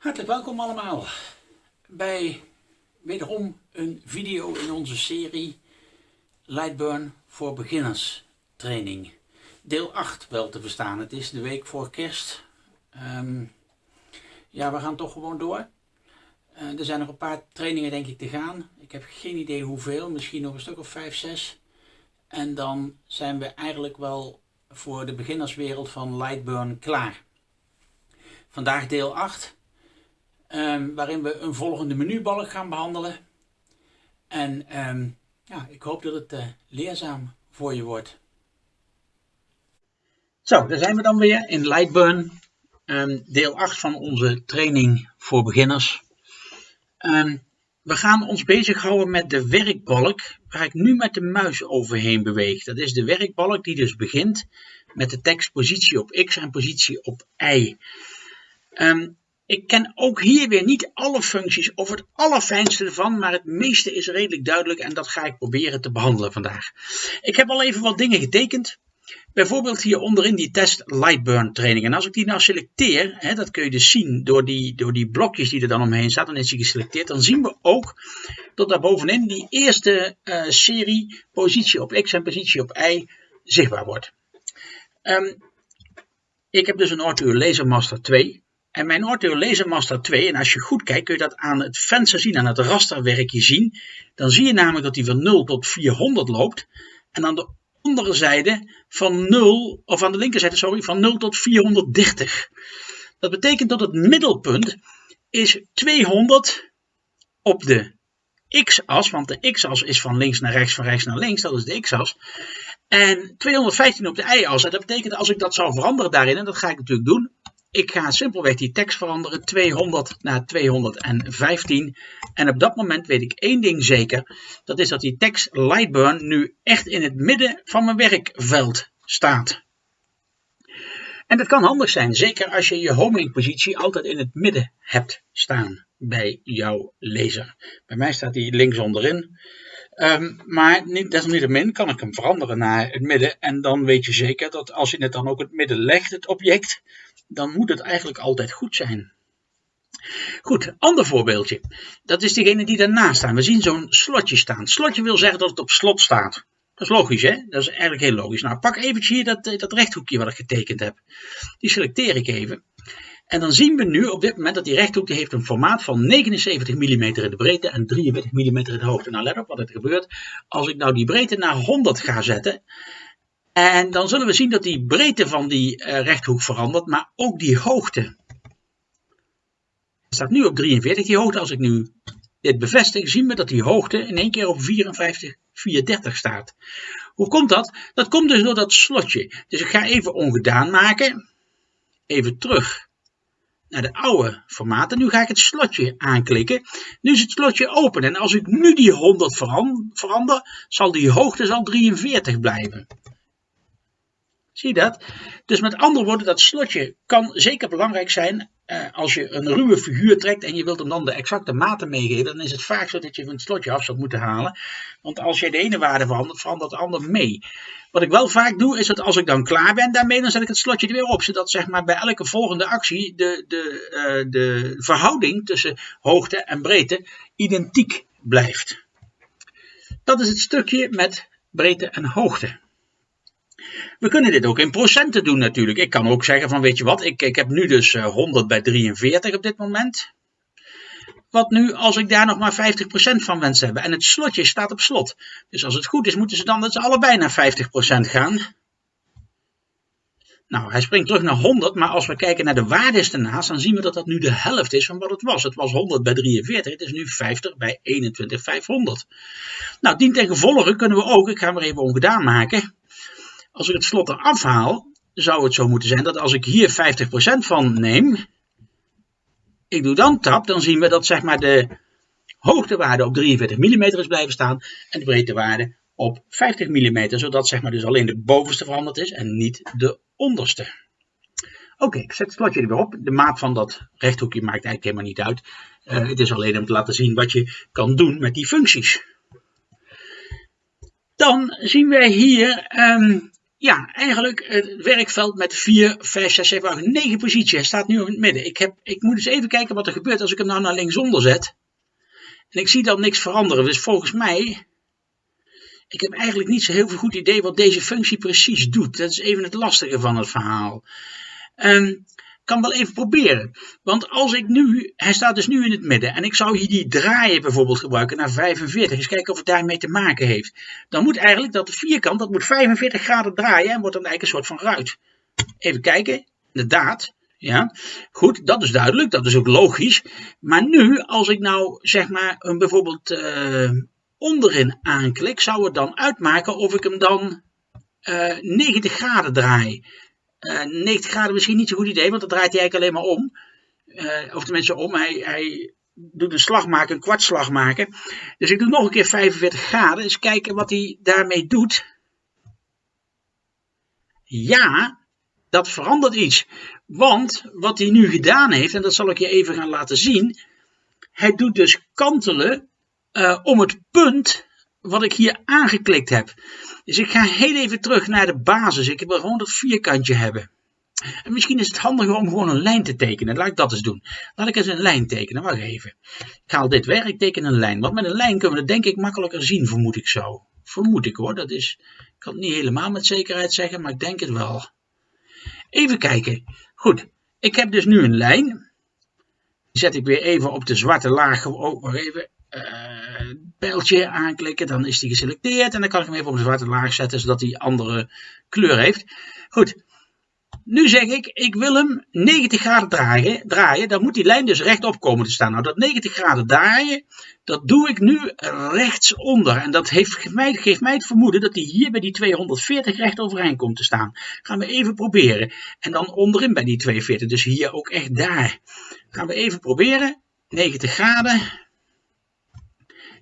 Hartelijk welkom allemaal bij wederom een video in onze serie Lightburn voor beginners training. Deel 8 wel te verstaan. Het is de week voor kerst. Ehm, ja, we gaan toch gewoon door. Uh, er zijn nog een paar trainingen denk ik te gaan. Ik heb geen idee hoeveel, misschien nog een stuk of 5, 6. En dan zijn we eigenlijk wel voor de beginnerswereld van Lightburn klaar. Vandaag deel 8. Um, waarin we een volgende menubalk gaan behandelen. En um, ja, ik hoop dat het uh, leerzaam voor je wordt. Zo, daar zijn we dan weer in Lightburn. Um, deel 8 van onze training voor beginners. we gaan ons bezighouden met de werkbalk waar ik nu met de muis overheen beweeg. Dat is de werkbalk die dus begint met de tekst positie op x en positie op y. Um, ik ken ook hier weer niet alle functies of het allerfijnste ervan, maar het meeste is redelijk duidelijk en dat ga ik proberen te behandelen vandaag. Ik heb al even wat dingen getekend. Bijvoorbeeld hier onderin die test Lightburn training. En als ik die nou selecteer, hè, dat kun je dus zien door die, door die blokjes die er dan omheen staan, dan is die geselecteerd. Dan zien we ook dat daar bovenin die eerste uh, serie positie op x en positie op y zichtbaar wordt. Um, ik heb dus een Ortho Laser Master 2. En mijn Ortho Laser Master 2, en als je goed kijkt kun je dat aan het venster zien, aan het rasterwerkje zien. Dan zie je namelijk dat hij van 0 tot 400 loopt. En aan de andere zijde van 0, of aan de linkerzijde, sorry, van 0 tot 430. Dat betekent dat het middelpunt is 200 op de x-as, want de x-as is van links naar rechts, van rechts naar links, dat is de x-as. En 215 op de y-as. En dat betekent als ik dat zou veranderen daarin, en dat ga ik natuurlijk doen, ik ga simpelweg die tekst veranderen, 200 naar 215. En op dat moment weet ik één ding zeker. Dat is dat die tekst Lightburn nu echt in het midden van mijn werkveld staat. En dat kan handig zijn, zeker als je je homing positie altijd in het midden hebt staan bij jouw lezer. Bij mij staat die links onderin. Um, maar niet, desalniettemin kan ik hem veranderen naar het midden. En dan weet je zeker dat als je het dan ook het midden legt, het object, dan moet het eigenlijk altijd goed zijn. Goed, ander voorbeeldje. Dat is degene die daarnaast staan. We zien zo'n slotje staan. Slotje wil zeggen dat het op slot staat. Dat is logisch, hè? Dat is eigenlijk heel logisch. Nou, pak eventjes hier dat, eh, dat rechthoekje wat ik getekend heb. Die selecteer ik even. En dan zien we nu op dit moment dat die rechthoek die heeft een formaat van 79 mm in de breedte en 43 mm in de hoogte. Nou, let op wat er gebeurt. Als ik nou die breedte naar 100 ga zetten, en dan zullen we zien dat die breedte van die uh, rechthoek verandert, maar ook die hoogte. Het staat nu op 43, die hoogte. Als ik nu dit bevestig, zien we dat die hoogte in één keer op 54, 34 staat. Hoe komt dat? Dat komt dus door dat slotje. Dus ik ga even ongedaan maken. Even terug naar de oude formaten. Nu ga ik het slotje aanklikken. Nu is het slotje open. En als ik nu die 100 verander, zal die hoogte zal 43 blijven. Zie je dat? Dus met andere woorden, dat slotje kan zeker belangrijk zijn eh, als je een ruwe figuur trekt en je wilt hem dan de exacte maten meegeven. Dan is het vaak zo dat je van het slotje af zou moeten halen. Want als je de ene waarde verandert, verandert de ander mee. Wat ik wel vaak doe, is dat als ik dan klaar ben daarmee, dan zet ik het slotje er weer op. Zodat zeg maar, bij elke volgende actie de, de, uh, de verhouding tussen hoogte en breedte identiek blijft. Dat is het stukje met breedte en hoogte. We kunnen dit ook in procenten doen natuurlijk. Ik kan ook zeggen van weet je wat, ik, ik heb nu dus 100 eh, bij 43 op dit moment. Wat nu als ik daar nog maar 50% van wens hebben. En het slotje staat op slot. Dus als het goed is moeten ze dan dat ze allebei naar 50% gaan. Nou, hij springt terug naar 100, maar als we kijken naar de waardes ernaast, dan zien we dat dat nu de helft is van wat het was. Het was 100 bij 43, het is nu 50 bij 21, 500. Nou, dien ten gevolge kunnen we ook, ik ga hem even ongedaan maken, als ik het slot eraf haal, zou het zo moeten zijn dat als ik hier 50% van neem, ik doe dan tap, dan zien we dat zeg maar de hoogtewaarde op 43 mm is blijven staan en de breedtewaarde op 50 mm, zodat zeg maar dus alleen de bovenste veranderd is en niet de onderste. Oké, ik zet het slotje er weer op. De maat van dat rechthoekje maakt eigenlijk helemaal niet uit. Uh, het is alleen om te laten zien wat je kan doen met die functies. Dan zien wij hier um, ja, eigenlijk het werkveld met 4, 5, 6, 7, 8, 9 posities. Hij staat nu in het midden. Ik, heb, ik moet eens even kijken wat er gebeurt als ik hem nou naar linksonder zet. En ik zie dan niks veranderen. Dus volgens mij, ik heb eigenlijk niet zo heel veel goed idee wat deze functie precies doet. Dat is even het lastige van het verhaal. Um, kan wel even proberen. Want als ik nu, hij staat dus nu in het midden. En ik zou hier die draaien bijvoorbeeld gebruiken naar 45. Eens kijken of het daarmee te maken heeft. Dan moet eigenlijk dat vierkant, dat moet 45 graden draaien. En wordt dan eigenlijk een soort van ruit. Even kijken. Inderdaad. Ja, goed, dat is duidelijk, dat is ook logisch. Maar nu, als ik nou zeg maar een bijvoorbeeld uh, onderin aanklik, zou het dan uitmaken of ik hem dan uh, eh, 90 graden draai. 90 eh, graden misschien niet zo'n goed idee, want dan draait hij eigenlijk alleen maar om. Uh, of tenminste om, hij, hij doet een slag maken, een kwartslag maken. Dus ik doe nog een keer 45 graden, eens kijken wat hij daarmee doet. Ja, dat verandert iets. Want wat hij nu gedaan heeft, en dat zal ik je even gaan laten zien. Hij doet dus kantelen uh, om het punt wat ik hier aangeklikt heb. Dus ik ga heel even terug naar de basis. Ik wil gewoon dat vierkantje hebben. En misschien is het handiger om gewoon een lijn te tekenen. Laat ik dat eens doen. Laat ik eens een lijn tekenen. Wacht even. Ik haal dit weg. Ik teken een lijn. Want met een lijn kunnen we dat denk ik makkelijker zien, vermoed ik zo. Vermoed ik hoor. Dat is, ik kan het niet helemaal met zekerheid zeggen, maar ik denk het wel. Even kijken. Goed. Ik heb dus nu een lijn. Die zet ik weer even op de zwarte laag. Oh, wacht even. Uh, pijltje aanklikken, dan is die geselecteerd en dan kan ik hem even op een zwarte laag zetten zodat hij andere kleur heeft. Goed, nu zeg ik, ik wil hem 90 graden draaien, dan moet die lijn dus rechtop komen te staan. Nou, dat 90 graden draaien, dat doe ik nu rechtsonder. En dat heeft, geeft, mij, geeft mij het vermoeden dat hij hier bij die 240 recht overeind komt te staan. Gaan we even proberen. En dan onderin bij die 240, dus hier ook echt daar. Gaan we even proberen. 90 graden.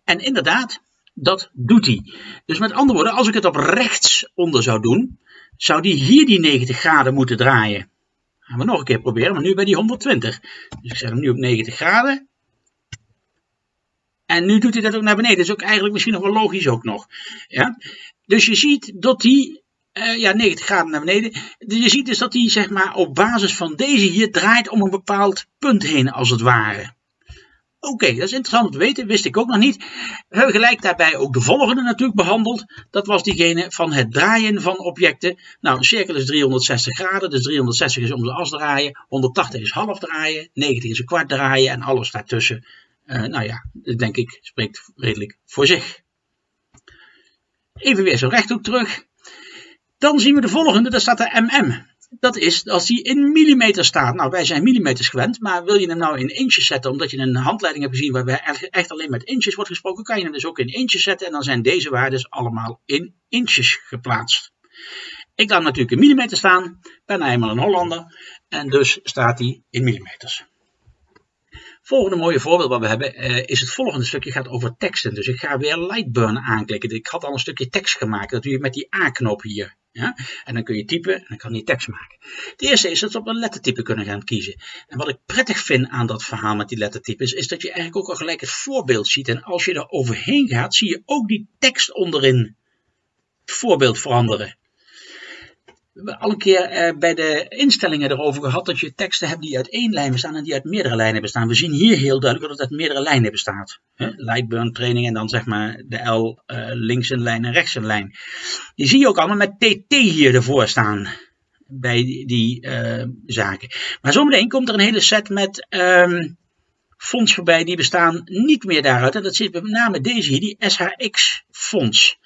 En inderdaad, dat doet hij. Dus met andere woorden, als ik het op rechts onder zou doen, zou die hier die 90 graden moeten draaien. Gaan we nog een keer proberen, maar nu bij die 120. Dus ik zet hem nu op 90 graden. En nu doet hij dat ook naar beneden. Dat is ook eigenlijk misschien nog wel logisch ook nog. Ja? Dus je ziet dat hij, uh, ja 90 graden naar beneden. Je ziet dus dat hij zeg maar op basis van deze hier draait om een bepaald punt heen als het ware. Oké, dat is interessant om te weten, wist ik ook nog niet. We hebben gelijk daarbij ook de volgende natuurlijk behandeld. Dat was diegene van het draaien van objecten. Nou, een cirkel is 360 graden, dus 360 is om de as draaien, 180 is half draaien, 90 is een kwart draaien en alles daartussen. Uh, nou ja, denk ik, spreekt redelijk voor zich. Even weer zo rechthoek terug. Dan zien we de volgende, daar staat de MM dat is als die in millimeter staat. Nou, wij zijn millimeters gewend, maar wil je hem nou in inches zetten, omdat je een handleiding hebt gezien waarbij echt alleen met inches wordt gesproken, kan je hem dus ook in inches zetten en dan zijn deze waarden allemaal in inches geplaatst. Ik laat natuurlijk in millimeter staan, ben eenmaal een Hollander en dus staat hij in millimeters. Volgende mooie voorbeeld wat we hebben uh, is het volgende stukje gaat over teksten. Dus ik ga weer Lightburn aanklikken. Ik had al een stukje tekst gemaakt. Dat doe je met die A-knop hier. Ja? En dan kun je typen en dan kan die tekst maken. Het eerste is dat we op een lettertype kunnen gaan kiezen. En wat ik prettig vind aan dat verhaal met die lettertypes, is dat je eigenlijk ook al gelijk het voorbeeld ziet. En als je er overheen gaat, zie je ook die tekst onderin het voorbeeld veranderen. Al een keer eh, bij de instellingen erover gehad dat je teksten hebt die uit één lijn bestaan en die uit meerdere lijnen bestaan. We zien hier heel duidelijk dat het uit meerdere lijnen bestaat. Lightburn training en dan zeg maar de L uh, links een lijn en rechts een lijn. Die zie je ook allemaal met TT hier ervoor staan bij die, uh, zaken. Maar zometeen komt er een hele set met um, voorbij die bestaan niet meer daaruit. En dat zit met name deze hier, die SHX fonts.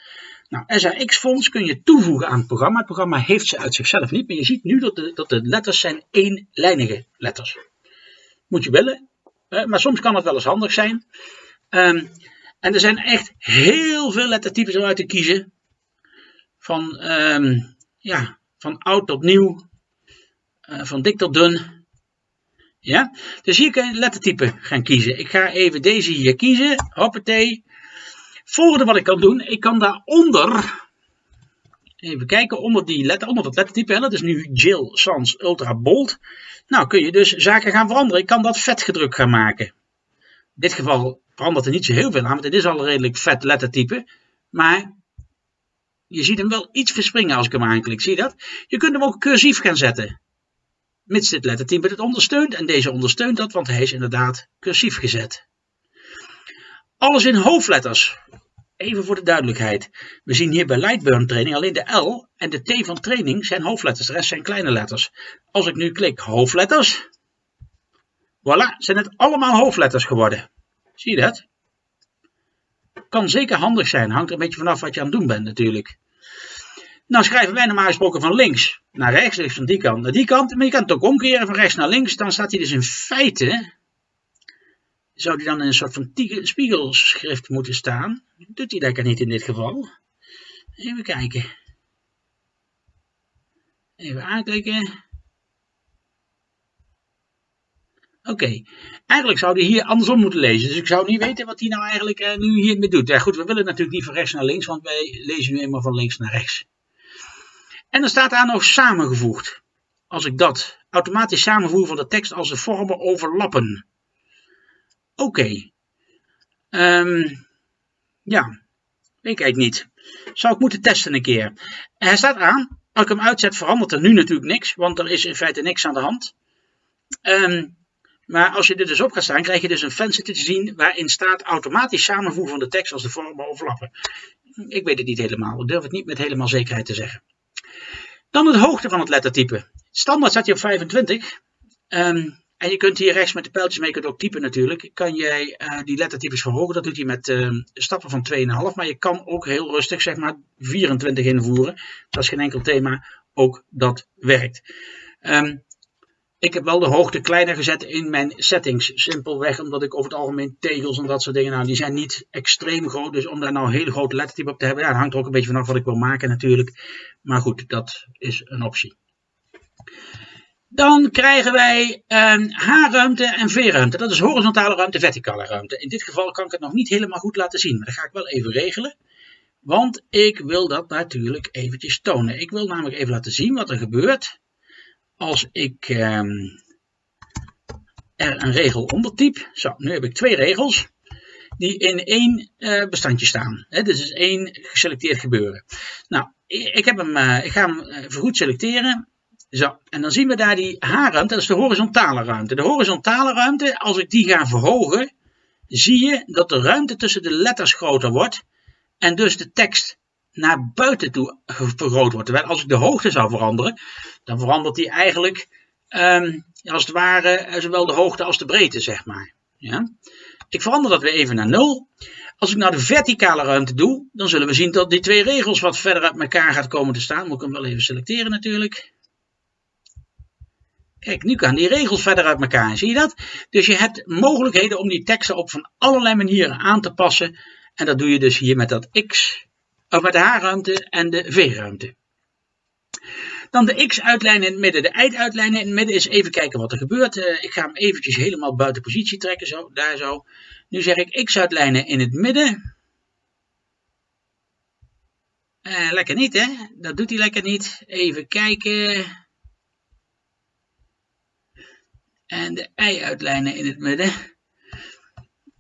Nou, SRX-fonts kun je toevoegen aan het programma. Het programma heeft ze uit zichzelf niet, maar je ziet nu dat de, dat de letters zijn éénlijnige letters. Moet je willen, maar soms kan het wel eens handig zijn. Um, en er zijn echt heel veel lettertypes om uit te kiezen. Van, um, ja, van oud tot nieuw, uh, van dik tot dun. Ja, dus hier kun je lettertype gaan kiezen. Ik ga even deze hier kiezen. Hoppatee. Volgende wat ik kan doen, ik kan daaronder, even kijken, onder, die letter, onder dat lettertype, dat is nu Jill Sans Ultra Bold. Nou kun je dus zaken gaan veranderen. Ik kan dat vetgedrukt gaan maken. In dit geval verandert er niet zo heel veel aan, want het is al een redelijk vet lettertype. Maar je ziet hem wel iets verspringen als ik hem aanklik. Zie je dat? Je kunt hem ook cursief gaan zetten. Mits dit lettertype het ondersteunt. En deze ondersteunt dat, want hij is inderdaad cursief gezet. Alles in hoofdletters. Even voor de duidelijkheid. We zien hier bij Lightburn training alleen de L en de T van training zijn hoofdletters. De rest zijn kleine letters. Als ik nu klik hoofdletters. Voilà, zijn het allemaal hoofdletters geworden. Zie je dat? Kan zeker handig zijn. Hangt er een beetje vanaf wat je aan het doen bent natuurlijk. Nou schrijven wij normaal gesproken van links naar rechts, dus van die kant naar die kant. Maar je kan het ook omkeren van rechts naar links. Dan staat hij dus in feite, zou hij dan in een soort van spiegelschrift moeten staan. Doet hij lekker niet in dit geval. Even kijken. Even aanklikken. Oké, eigenlijk zou hij hier andersom moeten lezen. Dus ik zou niet weten wat hij nou eigenlijk uh, nu hiermee doet. Ja goed, we willen natuurlijk niet van rechts naar links, want wij lezen nu eenmaal van links naar rechts. En dan staat daar nog samengevoegd. Als ik dat automatisch samenvoer van de tekst als de vormen overlappen. Oké. Ehm, ja, weet ik eigenlijk niet. Zou ik moeten testen een keer. Hij staat aan. Als ik hem uitzet verandert er nu natuurlijk niks, want er is in feite niks aan de hand. Um, maar als je dit dus op gaat staan, krijg je dus een venster te zien waarin staat automatisch samenvoegen van de tekst als de vormen overlappen. Ik weet het niet helemaal, ik durf het niet met helemaal zekerheid te zeggen. Dan de hoogte van het lettertype. Standaard staat hij op 25. Ehm, en je kunt hier rechts met de pijltjes mee, kunt ook typen natuurlijk, kan jij uh, die lettertypes verhogen. Dat doet hij met uh, stappen van 2,5. Maar je kan ook heel rustig zeg maar 24 invoeren. Dat is geen enkel thema, ook dat werkt. Um, ik heb wel de hoogte kleiner gezet in mijn settings. Simpelweg omdat ik over het algemeen tegels en dat soort dingen, nou die zijn niet extreem groot. Dus om daar nou een hele grote lettertype op te hebben, ja, dat hangt er ook een beetje vanaf wat ik wil maken natuurlijk. Maar goed, dat is een optie. Dan krijgen wij H-ruimte en V-ruimte. Dat is horizontale ruimte, verticale ruimte. In dit geval kan ik het nog niet helemaal goed laten zien, maar dat ga ik wel even regelen. Want ik wil dat natuurlijk eventjes tonen. Ik wil namelijk even laten zien wat er gebeurt als ik ehm, er een regel ondertyp, zo, nu heb ik twee regels die in één uh, bestandje staan. Hè, dus is één geselecteerd gebeuren. Nou, ik, heb hem, uh, ik ga hem uh, vergoed selecteren. Zo, en dan zien we daar die H-ruimte, dat is de horizontale ruimte. De horizontale ruimte, als ik die ga verhogen, zie je dat de ruimte tussen de letters groter wordt. En dus de tekst naar buiten toe vergroot wordt. Terwijl als ik de hoogte zou veranderen, dan verandert die eigenlijk um, als het ware eh, zowel de hoogte als de breedte, zeg maar. Ja? Ik verander dat weer even naar 0. Als ik nou de verticale ruimte doe, dan zullen we zien dat die twee regels wat verder uit elkaar gaat komen te staan. Moet ik hem wel even selecteren natuurlijk. Kijk, nu gaan die regels verder uit elkaar. Zie je dat? Dus je hebt mogelijkheden om die teksten op van allerlei manieren aan te passen. En dat doe je dus hier met dat x of met de H-ruimte en de V-ruimte. Dan de X-uitlijnen in het midden. De Y-uitlijnen in het midden is even kijken wat er gebeurt. Uh, ik ga hem eventjes helemaal buiten positie trekken, zo, daar zo. Nu zeg ik X-uitlijnen in het midden. Uh, lekker niet, hè? Dat doet hij lekker niet. Even kijken. En de Y-uitlijnen in het midden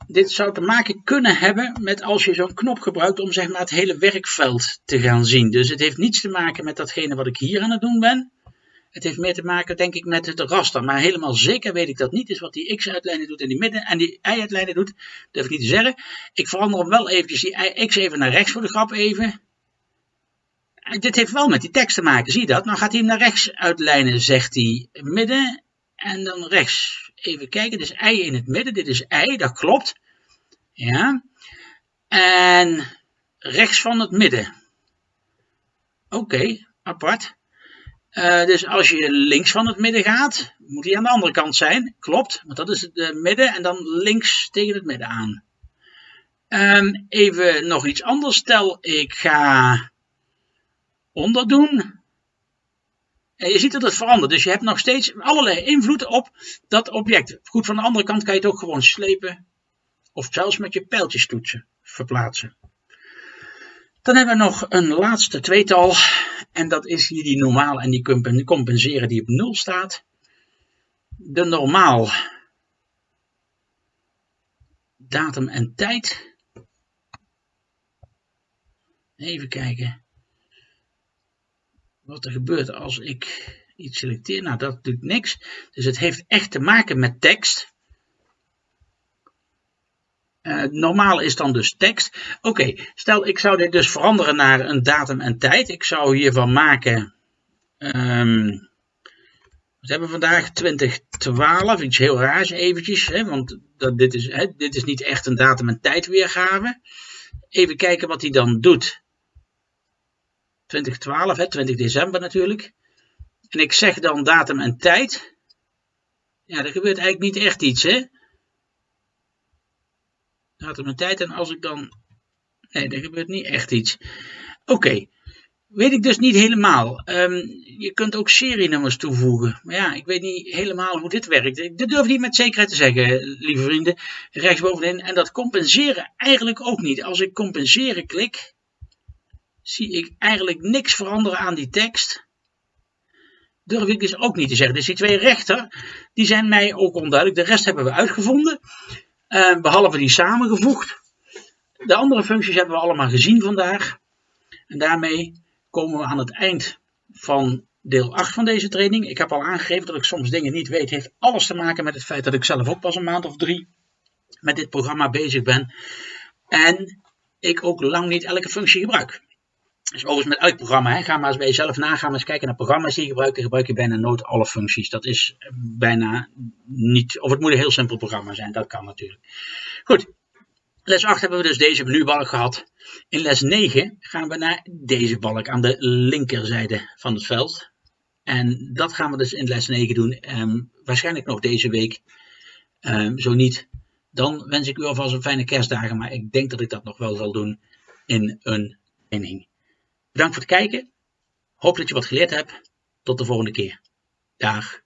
dit zou te maken kunnen hebben met als je zo'n knop gebruikt om zeg maar het hele werkveld te gaan zien. Dus het heeft niets te maken met datgene wat ik hier aan het doen ben. Het heeft meer te maken denk ik met het raster. Maar helemaal zeker weet ik dat niet. Dus wat die x-uitlijnen doet in die midden en die y-uitlijnen doet, durf ik niet te zeggen. Ik verander hem wel eventjes die x even naar rechts voor de grap even. Dit heeft wel met die tekst te maken, zie je dat? Nou gaat hij hem naar rechts uitlijnen, zegt hij midden en dan rechts. Even kijken, dus y in het midden, dit is y, dat klopt. Ja. En rechts van het midden. Oké, apart. Uh, dus als je links van het midden gaat, moet hij aan de andere kant zijn. Klopt, want dat is het midden en dan links tegen het midden aan. Um, even nog iets anders. Stel, ik ga onderdoen. En je ziet dat het verandert. Dus je hebt nog steeds allerlei invloed op dat object. Goed, van de andere kant kan je het ook gewoon slepen of zelfs met je pijltjes toetsen verplaatsen. Dan hebben we nog een laatste tweetal. En dat is hier die normaal en die compenseren die op 0 staat. De normaal. Datum en tijd. Even kijken. Wat er gebeurt als ik iets selecteer. Nou, dat doet niks. Dus het heeft echt te maken met tekst. Uh, normaal is dan dus tekst. Oké, stel ik zou dit dus veranderen naar een datum en tijd. Ik zou hiervan maken. Um, wat hebben we vandaag? 2012. Iets heel raars eventjes. Hè, want dat, dit, is, hè, dit is niet echt een datum en tijd weergave. Even kijken wat hij dan doet. 2012, hè, 20 december natuurlijk. En ik zeg dan datum en tijd. Ja, er gebeurt eigenlijk niet echt iets, hè. Datum en tijd. En als ik dan... Nee, er gebeurt niet echt iets. Oké. Weet ik dus niet helemaal. Um, je kunt ook serienummers toevoegen. Maar ja, ik weet niet helemaal hoe dit werkt. Dat durf ik niet met zekerheid te zeggen, lieve vrienden. Rechtsbovenin. En dat compenseren eigenlijk ook niet. Als ik compenseren klik, zie ik eigenlijk niks veranderen aan die tekst. Durf ik dus ook niet te zeggen. Dus die twee rechter, die zijn mij ook onduidelijk. De rest hebben we uitgevonden. Uh, behalve die samengevoegd. De andere functies hebben we allemaal gezien vandaag. En daarmee komen we aan het eind van deel 8 van deze training. Ik heb al aangegeven dat ik soms dingen niet weet. Het heeft alles te maken met het feit dat ik zelf ook pas een maand of drie met dit programma bezig ben. En ik ook lang niet elke functie gebruik. Dus overigens met elk programma, hè, ga maar eens bij jezelf nagaan, maar eens kijken naar programma's die je gebruikt. Dan gebruik je bijna nooit alle functies. Dat is bijna niet, of het moet een heel simpel programma zijn, dat kan natuurlijk. Goed, les 8 hebben we dus deze menubalk gehad. In les 9 gaan we naar deze balk aan de linkerzijde van het veld. En dat gaan we dus in les 9 doen. Um, waarschijnlijk nog deze week. Um, zo niet, dan wens ik u alvast een fijne kerstdagen. Maar ik denk dat ik dat nog wel zal doen in een training. Bedankt voor het kijken. Hoop dat je wat geleerd hebt. Tot de volgende keer. Dag.